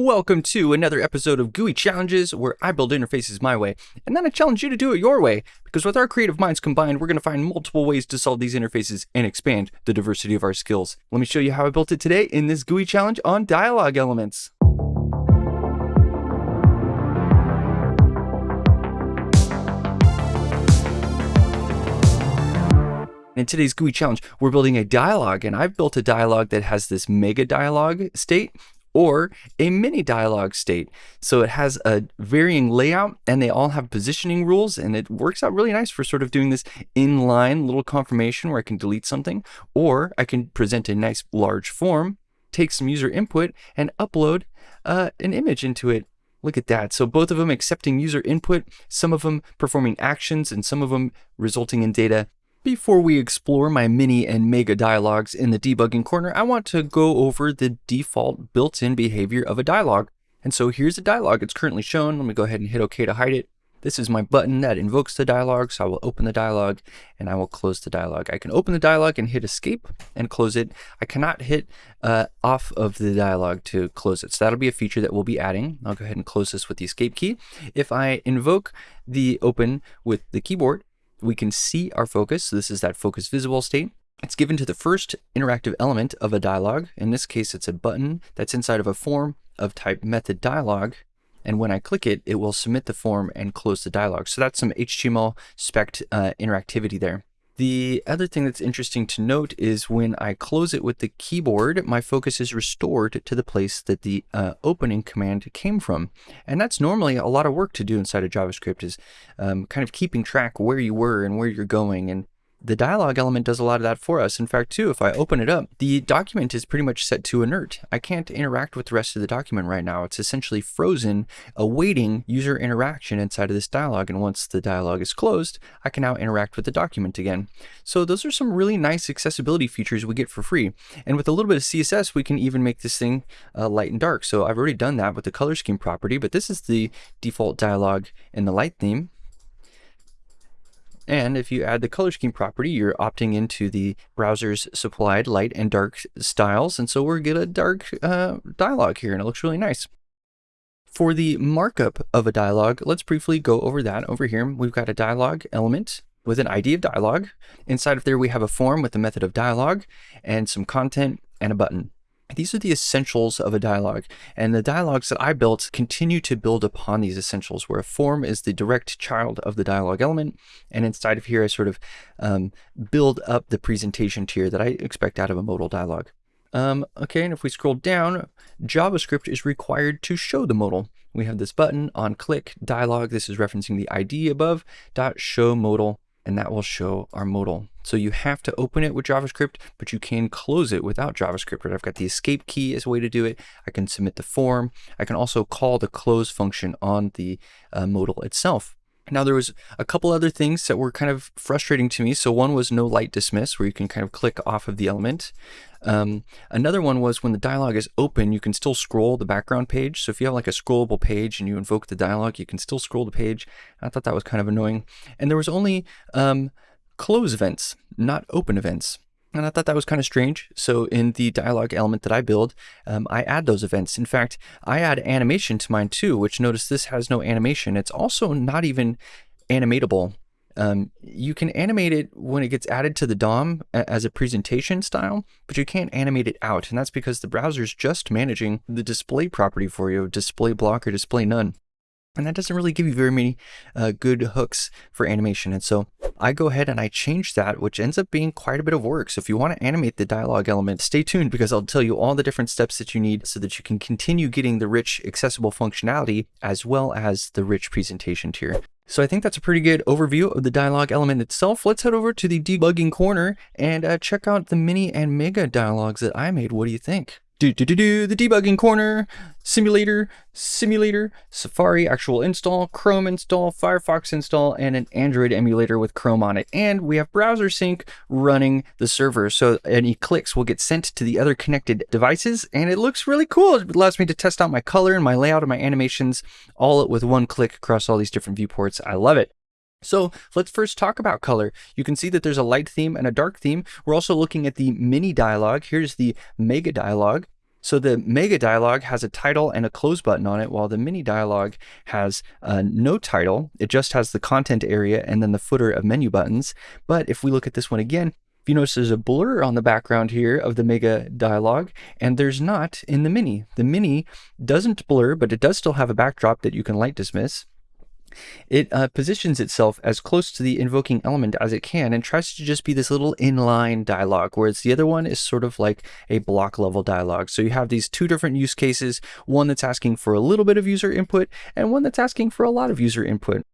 Welcome to another episode of GUI Challenges, where I build interfaces my way, and then I challenge you to do it your way, because with our creative minds combined, we're going to find multiple ways to solve these interfaces and expand the diversity of our skills. Let me show you how I built it today in this GUI challenge on dialogue elements. In today's GUI challenge, we're building a dialogue, and I've built a dialogue that has this mega dialogue state or a mini dialogue state. So it has a varying layout and they all have positioning rules and it works out really nice for sort of doing this inline little confirmation where I can delete something or I can present a nice large form, take some user input and upload uh, an image into it. Look at that. So both of them accepting user input, some of them performing actions and some of them resulting in data before we explore my mini and mega dialogues in the debugging corner, I want to go over the default built-in behavior of a dialogue. And so here's a dialogue. It's currently shown. Let me go ahead and hit OK to hide it. This is my button that invokes the dialogue, so I will open the dialogue and I will close the dialogue. I can open the dialogue and hit escape and close it. I cannot hit uh, off of the dialogue to close it. So that'll be a feature that we'll be adding. I'll go ahead and close this with the escape key. If I invoke the open with the keyboard, we can see our focus. So this is that focus visible state. It's given to the first interactive element of a dialog. In this case, it's a button that's inside of a form of type method dialog. And when I click it, it will submit the form and close the dialog. So that's some HTML spec uh, interactivity there. The other thing that's interesting to note is when I close it with the keyboard, my focus is restored to the place that the uh, opening command came from. And that's normally a lot of work to do inside of JavaScript is um, kind of keeping track where you were and where you're going and the dialog element does a lot of that for us. In fact, too, if I open it up, the document is pretty much set to inert. I can't interact with the rest of the document right now. It's essentially frozen, awaiting user interaction inside of this dialog. And once the dialog is closed, I can now interact with the document again. So those are some really nice accessibility features we get for free. And with a little bit of CSS, we can even make this thing uh, light and dark. So I've already done that with the color scheme property, but this is the default dialog in the light theme. And if you add the color scheme property, you're opting into the browser's supplied light and dark styles. And so we're get a dark uh, dialog here and it looks really nice. For the markup of a dialog, let's briefly go over that. Over here, we've got a dialog element with an ID of dialog. Inside of there, we have a form with the method of dialog and some content and a button. These are the essentials of a dialogue, and the dialogues that I built continue to build upon these essentials, where a form is the direct child of the dialogue element, and inside of here I sort of um, build up the presentation tier that I expect out of a modal dialogue. Um, okay, and if we scroll down, JavaScript is required to show the modal. We have this button on click dialog. This is referencing the ID above, dot show modal and that will show our modal. So you have to open it with JavaScript, but you can close it without JavaScript. Right? I've got the escape key as a way to do it. I can submit the form. I can also call the close function on the uh, modal itself. Now there was a couple other things that were kind of frustrating to me. So one was no light dismiss, where you can kind of click off of the element. Um, another one was when the dialog is open, you can still scroll the background page. So if you have like a scrollable page and you invoke the dialog, you can still scroll the page. I thought that was kind of annoying. And there was only um, close events, not open events. And I thought that was kind of strange. So in the dialog element that I build, um, I add those events. In fact, I add animation to mine too, which notice this has no animation. It's also not even animatable. Um, you can animate it when it gets added to the DOM as a presentation style, but you can't animate it out. And that's because the browser is just managing the display property for you, display block or display none. And that doesn't really give you very many uh, good hooks for animation. And so I go ahead and I change that, which ends up being quite a bit of work. So if you want to animate the dialogue element, stay tuned because I'll tell you all the different steps that you need so that you can continue getting the rich accessible functionality as well as the rich presentation tier. So I think that's a pretty good overview of the dialogue element itself. Let's head over to the debugging corner and uh, check out the mini and mega dialogues that I made. What do you think? Do do do do the debugging corner, simulator, simulator, Safari actual install, Chrome install, Firefox install, and an Android emulator with Chrome on it. And we have browser sync running the server. So any clicks will get sent to the other connected devices. And it looks really cool. It allows me to test out my color and my layout and my animations all with one click across all these different viewports. I love it. So let's first talk about color. You can see that there's a light theme and a dark theme. We're also looking at the mini dialogue. Here's the mega dialogue. So the mega dialog has a title and a close button on it, while the mini dialog has uh, no title. It just has the content area and then the footer of menu buttons. But if we look at this one again, you notice there's a blur on the background here of the mega dialog, and there's not in the mini. The mini doesn't blur, but it does still have a backdrop that you can light dismiss. It uh, positions itself as close to the invoking element as it can and tries to just be this little inline dialog, whereas the other one is sort of like a block level dialog. So you have these two different use cases, one that's asking for a little bit of user input and one that's asking for a lot of user input.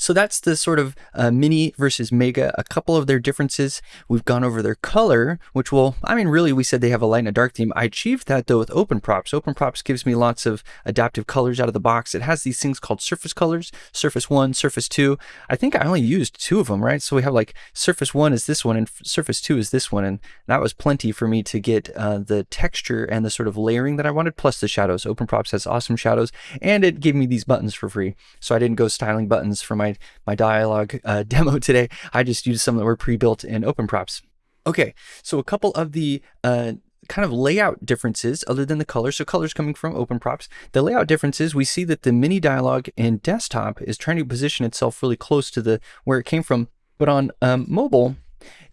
So that's the sort of uh, mini versus mega, a couple of their differences. We've gone over their color, which will, I mean, really, we said they have a light and a dark theme. I achieved that though with Open Props. Open Props gives me lots of adaptive colors out of the box. It has these things called surface colors, surface one, surface two. I think I only used two of them, right? So we have like surface one is this one and surface two is this one. And that was plenty for me to get uh, the texture and the sort of layering that I wanted, plus the shadows. Open Props has awesome shadows and it gave me these buttons for free. So I didn't go styling buttons for my, my dialog uh, demo today. I just used some that were pre-built in Open Props. Okay, so a couple of the uh, kind of layout differences other than the color. So colors coming from Open Props. The layout differences, we see that the mini dialog in desktop is trying to position itself really close to the where it came from. But on um, mobile,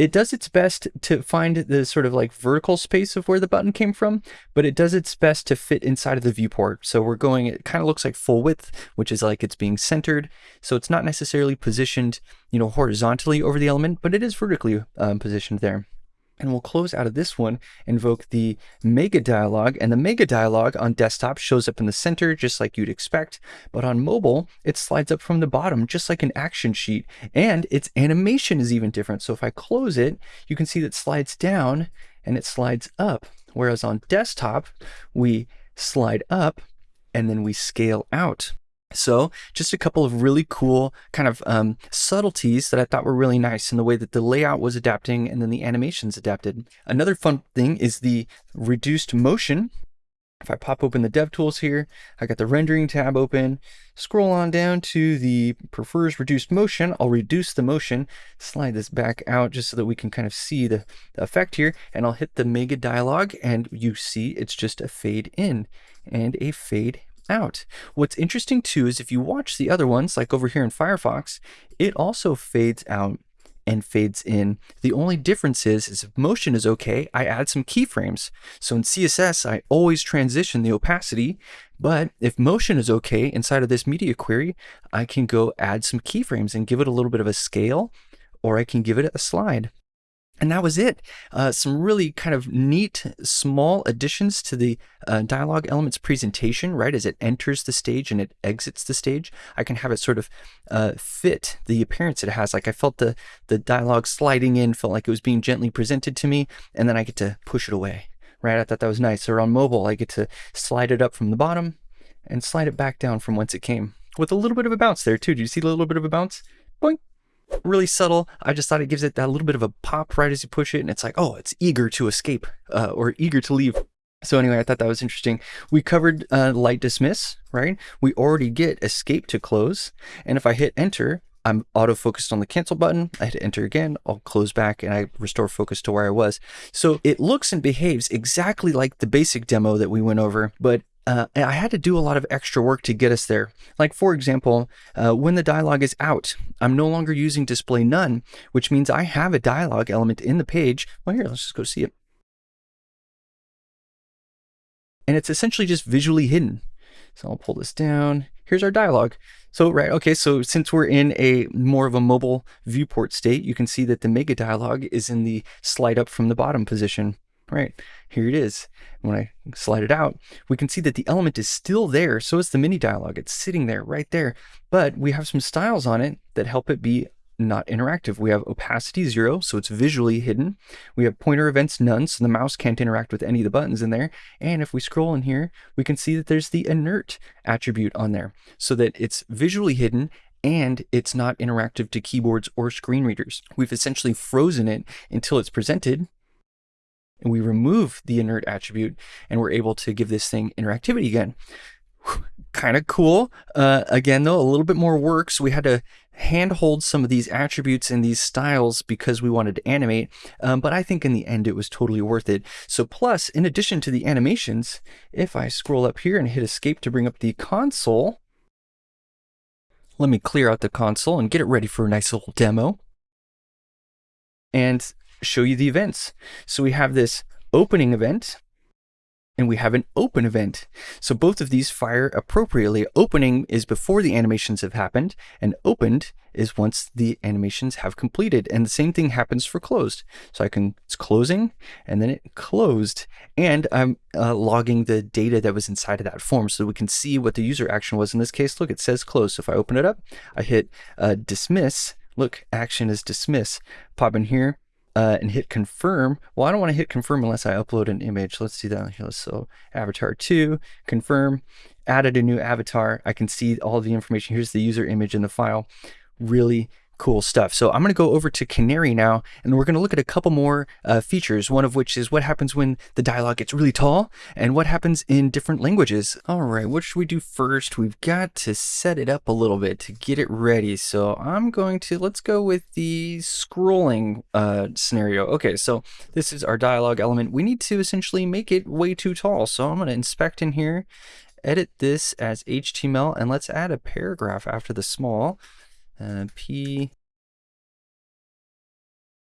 it does its best to find the sort of like vertical space of where the button came from, but it does its best to fit inside of the viewport. So we're going, it kind of looks like full width, which is like it's being centered. So it's not necessarily positioned, you know, horizontally over the element, but it is vertically um, positioned there. And we'll close out of this one, invoke the mega dialog. And the mega dialog on desktop shows up in the center, just like you'd expect. But on mobile, it slides up from the bottom, just like an action sheet. And its animation is even different. So if I close it, you can see that slides down and it slides up. Whereas on desktop, we slide up and then we scale out. So just a couple of really cool kind of um, subtleties that I thought were really nice in the way that the layout was adapting and then the animations adapted. Another fun thing is the reduced motion. If I pop open the DevTools here, I got the rendering tab open, scroll on down to the prefers reduced motion. I'll reduce the motion, slide this back out just so that we can kind of see the, the effect here. And I'll hit the mega dialog and you see it's just a fade in and a fade out. What's interesting too is if you watch the other ones, like over here in Firefox, it also fades out and fades in. The only difference is, is if motion is okay, I add some keyframes. So in CSS, I always transition the opacity, but if motion is okay inside of this media query, I can go add some keyframes and give it a little bit of a scale, or I can give it a slide. And that was it. Uh, some really kind of neat small additions to the uh, dialog elements presentation, right? As it enters the stage and it exits the stage, I can have it sort of uh, fit the appearance it has. Like I felt the, the dialogue sliding in, felt like it was being gently presented to me, and then I get to push it away, right? I thought that was nice. Or on mobile, I get to slide it up from the bottom and slide it back down from whence it came with a little bit of a bounce there too. Do you see a little bit of a bounce? Boink really subtle. I just thought it gives it that little bit of a pop right as you push it, and it's like, oh, it's eager to escape uh, or eager to leave. So anyway, I thought that was interesting. We covered uh, light dismiss, right? We already get escape to close, and if I hit enter, I'm auto focused on the cancel button. I hit enter again, I'll close back and I restore focus to where I was. So it looks and behaves exactly like the basic demo that we went over, but uh, I had to do a lot of extra work to get us there. Like for example, uh, when the dialog is out, I'm no longer using display none, which means I have a dialog element in the page. Well, here, let's just go see it. And it's essentially just visually hidden. So I'll pull this down. Here's our dialog. So, right, okay, so since we're in a more of a mobile viewport state, you can see that the mega dialog is in the slide up from the bottom position right? Here it is. When I slide it out, we can see that the element is still there. So is the mini dialog. It's sitting there right there. But we have some styles on it that help it be not interactive. We have opacity zero, so it's visually hidden. We have pointer events none, so the mouse can't interact with any of the buttons in there. And if we scroll in here, we can see that there's the inert attribute on there, so that it's visually hidden and it's not interactive to keyboards or screen readers. We've essentially frozen it until it's presented and we remove the inert attribute and we're able to give this thing interactivity again. kind of cool. Uh, again, though, a little bit more work. So we had to handhold some of these attributes and these styles because we wanted to animate, um, but I think in the end it was totally worth it. So plus, in addition to the animations, if I scroll up here and hit escape to bring up the console, let me clear out the console and get it ready for a nice little demo and show you the events. So we have this opening event and we have an open event. So both of these fire appropriately. Opening is before the animations have happened, and opened is once the animations have completed. And the same thing happens for closed. So I can, it's closing, and then it closed, and I'm uh, logging the data that was inside of that form so we can see what the user action was. In this case, look, it says close. So if I open it up, I hit uh, dismiss, look, action is dismiss. Pop in here, uh, and hit confirm. Well, I don't want to hit confirm unless I upload an image. Let's do that. Here, so avatar 2, confirm, added a new avatar. I can see all the information. Here's the user image in the file. Really cool stuff. So I'm going to go over to Canary now, and we're going to look at a couple more uh, features, one of which is what happens when the dialogue gets really tall, and what happens in different languages. All right, what should we do first? We've got to set it up a little bit to get it ready. So I'm going to, let's go with the scrolling uh, scenario. Okay, so this is our dialogue element. We need to essentially make it way too tall. So I'm going to inspect in here, edit this as HTML, and let's add a paragraph after the small. Uh, P.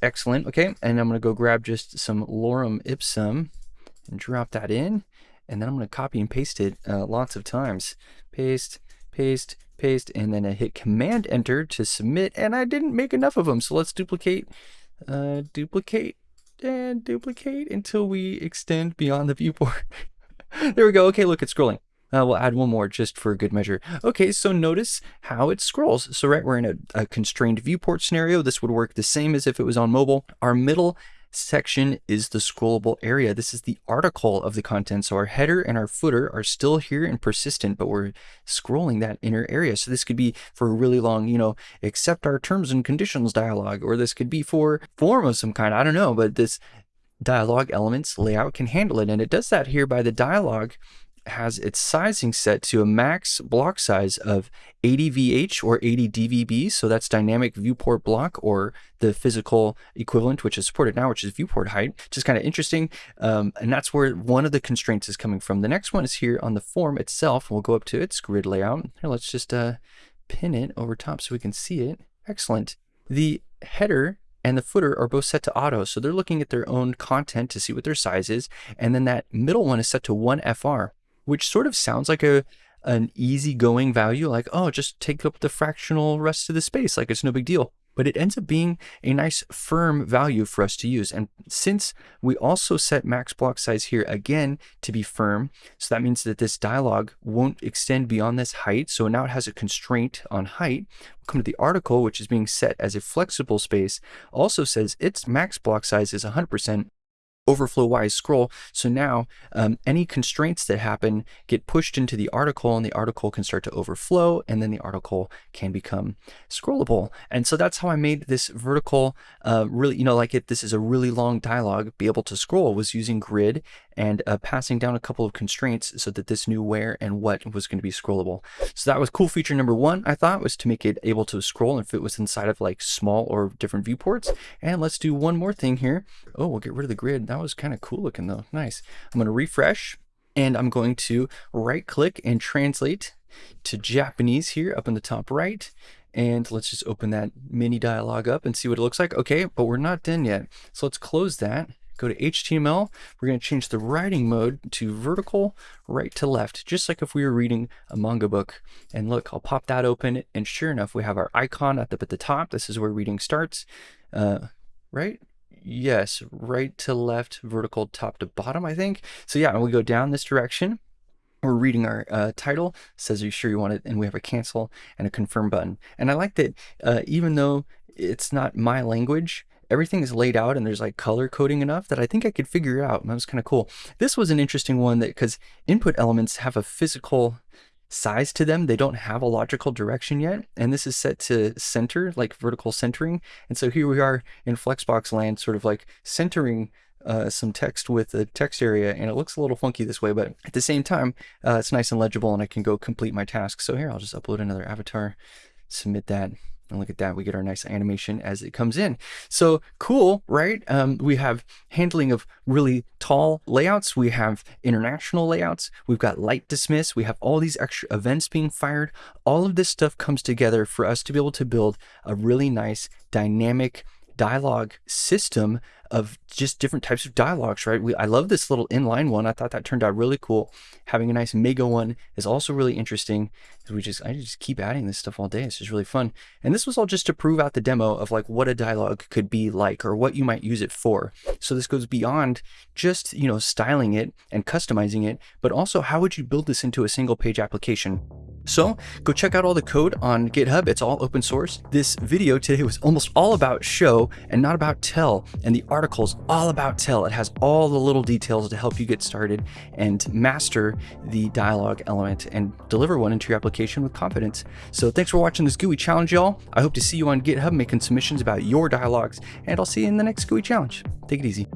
Excellent. Okay, and I'm going to go grab just some lorem ipsum and drop that in. And then I'm going to copy and paste it uh, lots of times. Paste, paste, paste, and then I hit Command Enter to submit. And I didn't make enough of them, so let's duplicate, uh, duplicate, and duplicate until we extend beyond the viewport. there we go. Okay, look, it's scrolling. Uh, we'll add one more just for a good measure. Okay, so notice how it scrolls. So right, we're in a, a constrained viewport scenario. This would work the same as if it was on mobile. Our middle section is the scrollable area. This is the article of the content. So our header and our footer are still here and persistent, but we're scrolling that inner area. So this could be for a really long, you know, accept our terms and conditions dialogue, or this could be for form of some kind. I don't know, but this dialogue elements layout can handle it. And it does that here by the dialogue has its sizing set to a max block size of 80 VH or 80 DVB. So that's dynamic viewport block or the physical equivalent, which is supported now, which is viewport height, which is kind of interesting. Um, and that's where one of the constraints is coming from. The next one is here on the form itself. We'll go up to its grid layout. Here, let's just uh, pin it over top so we can see it. Excellent. The header and the footer are both set to auto. So they're looking at their own content to see what their size is. And then that middle one is set to 1 FR which sort of sounds like a an easygoing value, like, oh, just take up the fractional rest of the space, like it's no big deal. But it ends up being a nice firm value for us to use. And since we also set max block size here again to be firm, so that means that this dialog won't extend beyond this height. So now it has a constraint on height. We'll come to the article, which is being set as a flexible space, also says its max block size is 100% overflow wise scroll. So now um, any constraints that happen get pushed into the article and the article can start to overflow and then the article can become scrollable. And so that's how I made this vertical uh, really, you know, like if this is a really long dialogue, be able to scroll was using grid and uh, passing down a couple of constraints so that this knew where and what was going to be scrollable. So that was cool feature number one, I thought, was to make it able to scroll if it was inside of like small or different viewports. And let's do one more thing here. Oh, we'll get rid of the grid. That was kind of cool looking though. Nice. I'm going to refresh and I'm going to right click and translate to Japanese here up in the top right. And let's just open that mini dialog up and see what it looks like. Okay, but we're not done yet. So let's close that go to HTML. We're going to change the writing mode to vertical right to left, just like if we were reading a manga book. And look, I'll pop that open. And sure enough, we have our icon up at the top. This is where reading starts, uh, right? Yes, right to left, vertical top to bottom, I think. So yeah, and we go down this direction. We're reading our uh, title, says, are you sure you want it? And we have a cancel and a confirm button. And I like that uh, even though it's not my language, everything is laid out and there's like color coding enough that I think I could figure it out. And that was kind of cool. This was an interesting one that because input elements have a physical size to them. They don't have a logical direction yet. And this is set to center, like vertical centering. And so here we are in Flexbox land, sort of like centering uh, some text with a text area and it looks a little funky this way, but at the same time, uh, it's nice and legible and I can go complete my task. So here, I'll just upload another avatar, submit that. And look at that, we get our nice animation as it comes in. So cool, right? Um, we have handling of really tall layouts. We have international layouts. We've got light dismiss. We have all these extra events being fired. All of this stuff comes together for us to be able to build a really nice dynamic dialogue system of just different types of dialogues, right? We, I love this little inline one. I thought that turned out really cool. Having a nice mega one is also really interesting. We just, I just keep adding this stuff all day. It's just really fun. And this was all just to prove out the demo of like what a dialogue could be like or what you might use it for. So this goes beyond just, you know, styling it and customizing it, but also how would you build this into a single page application? So go check out all the code on GitHub. It's all open source. This video today was almost all about show and not about tell. And the article's all about tell. It has all the little details to help you get started and master the dialogue element and deliver one into your application with confidence. So thanks for watching this GUI challenge, y'all. I hope to see you on GitHub making submissions about your dialogues, and I'll see you in the next GUI challenge. Take it easy.